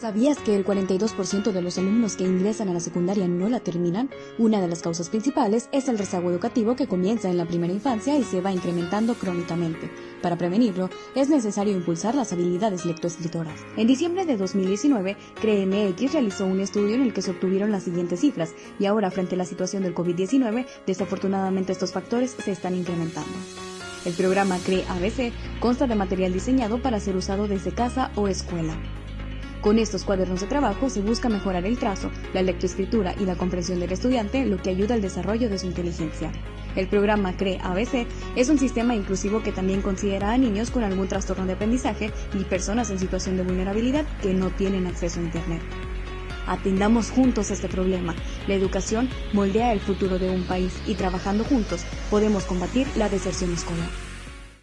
¿Sabías que el 42% de los alumnos que ingresan a la secundaria no la terminan? Una de las causas principales es el rezago educativo que comienza en la primera infancia y se va incrementando crónicamente. Para prevenirlo, es necesario impulsar las habilidades lectoescritoras. En diciembre de 2019, CREMX realizó un estudio en el que se obtuvieron las siguientes cifras, y ahora frente a la situación del COVID-19, desafortunadamente estos factores se están incrementando. El programa CRE ABC consta de material diseñado para ser usado desde casa o escuela. Con estos cuadernos de trabajo se busca mejorar el trazo, la lectoescritura y la comprensión del estudiante, lo que ayuda al desarrollo de su inteligencia. El programa CRE ABC es un sistema inclusivo que también considera a niños con algún trastorno de aprendizaje y personas en situación de vulnerabilidad que no tienen acceso a Internet. Atendamos juntos este problema. La educación moldea el futuro de un país y trabajando juntos podemos combatir la deserción escolar.